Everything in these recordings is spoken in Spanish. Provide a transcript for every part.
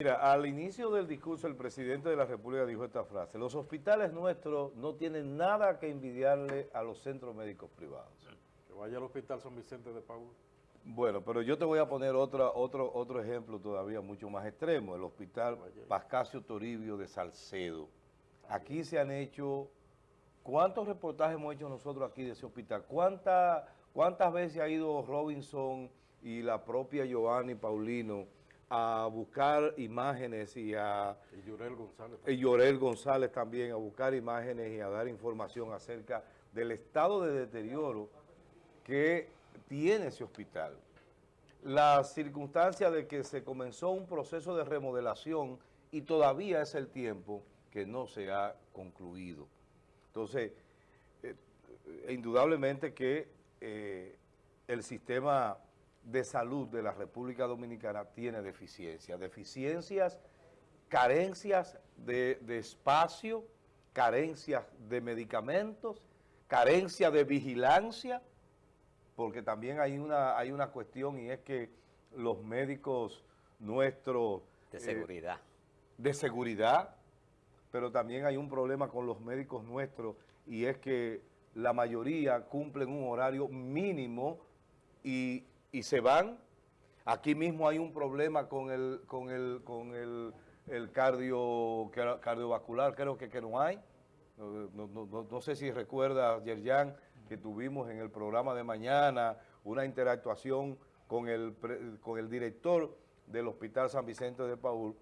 Mira, al inicio del discurso el presidente de la República dijo esta frase, los hospitales nuestros no tienen nada que envidiarle a los centros médicos privados. Que vaya al hospital San Vicente de Paúl. Bueno, pero yo te voy a poner otra, otro, otro ejemplo todavía mucho más extremo, el hospital Pascasio Toribio de Salcedo. Aquí se han hecho, ¿cuántos reportajes hemos hecho nosotros aquí de ese hospital? ¿Cuánta, ¿Cuántas veces ha ido Robinson y la propia Giovanni Paulino a buscar imágenes y a... Y Llorel González. Y Llorel González también, a buscar imágenes y a dar información acerca del estado de deterioro que tiene ese hospital. La circunstancia de que se comenzó un proceso de remodelación y todavía es el tiempo que no se ha concluido. Entonces, eh, indudablemente que eh, el sistema de salud de la República Dominicana tiene deficiencias. Deficiencias, carencias de, de espacio, carencias de medicamentos, carencia de vigilancia, porque también hay una, hay una cuestión y es que los médicos nuestros... De seguridad. Eh, de seguridad, pero también hay un problema con los médicos nuestros y es que la mayoría cumplen un horario mínimo y, y se van. Aquí mismo hay un problema con el, con el, con el, el cardio, cardiovascular, creo que, que no hay. No, no, no, sé si recuerda, Yerjan, que tuvimos en el programa de mañana una interactuación con el, con el director del Hospital San Vicente de Paul,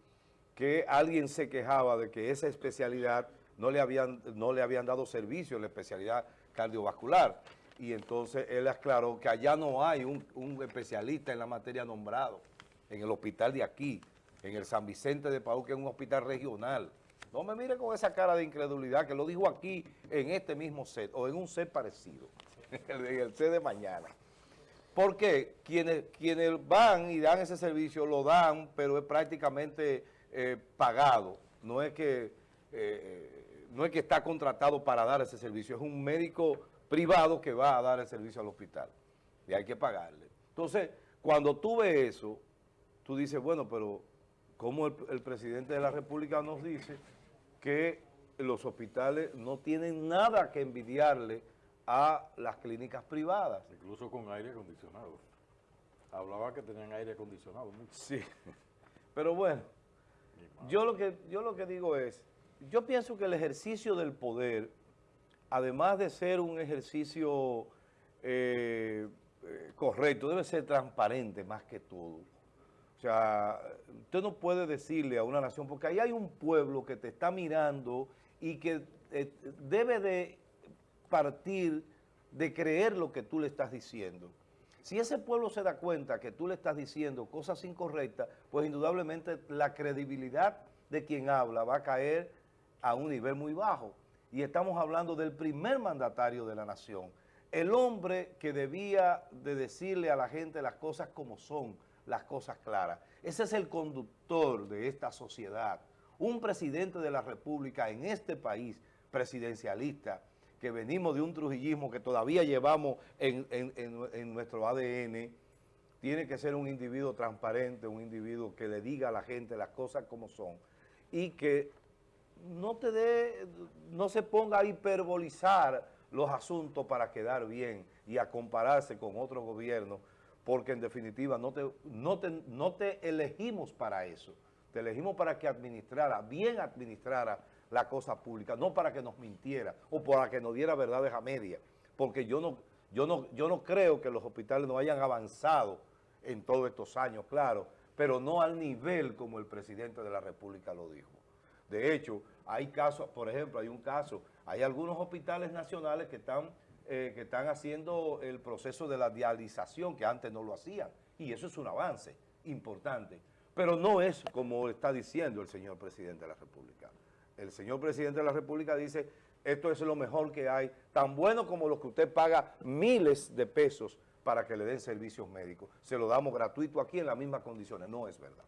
que alguien se quejaba de que esa especialidad no le habían, no le habían dado servicio, la especialidad cardiovascular. Y entonces él aclaró que allá no hay un, especialista en la materia nombrado, en el hospital de aquí, en el San Vicente de Paul, que es un hospital regional. No me mire con esa cara de incredulidad que lo dijo aquí en este mismo set o en un set parecido, en el set de mañana. Porque quienes, quienes van y dan ese servicio lo dan, pero es prácticamente eh, pagado. No es, que, eh, no es que está contratado para dar ese servicio, es un médico privado que va a dar el servicio al hospital y hay que pagarle. Entonces, cuando tú ves eso, tú dices, bueno, pero ¿cómo el, el presidente de la República nos dice que los hospitales no tienen nada que envidiarle a las clínicas privadas. Incluso con aire acondicionado. Hablaba que tenían aire acondicionado. Mucho. Sí, pero bueno, yo lo, que, yo lo que digo es, yo pienso que el ejercicio del poder, además de ser un ejercicio eh, eh, correcto, debe ser transparente más que todo. O sea, usted no puede decirle a una nación, porque ahí hay un pueblo que te está mirando y que eh, debe de partir de creer lo que tú le estás diciendo. Si ese pueblo se da cuenta que tú le estás diciendo cosas incorrectas, pues indudablemente la credibilidad de quien habla va a caer a un nivel muy bajo. Y estamos hablando del primer mandatario de la nación, el hombre que debía de decirle a la gente las cosas como son, las cosas claras. Ese es el conductor de esta sociedad. Un presidente de la República en este país presidencialista, que venimos de un trujillismo que todavía llevamos en, en, en, nuestro ADN, tiene que ser un individuo transparente, un individuo que le diga a la gente las cosas como son y que no te dé, no se ponga a hiperbolizar los asuntos para quedar bien y a compararse con otros gobiernos porque en definitiva no te, no, te, no te elegimos para eso. Te elegimos para que administrara, bien administrara la cosa pública, no para que nos mintiera o para que nos diera verdades a media. Porque yo no, yo no, yo no creo que los hospitales no hayan avanzado en todos estos años, claro, pero no al nivel como el presidente de la República lo dijo. De hecho, hay casos, por ejemplo, hay un caso, hay algunos hospitales nacionales que están eh, que están haciendo el proceso de la dialización, que antes no lo hacían. Y eso es un avance importante. Pero no es como está diciendo el señor presidente de la República. El señor presidente de la República dice, esto es lo mejor que hay, tan bueno como lo que usted paga miles de pesos para que le den servicios médicos. Se lo damos gratuito aquí en las mismas condiciones. No es verdad.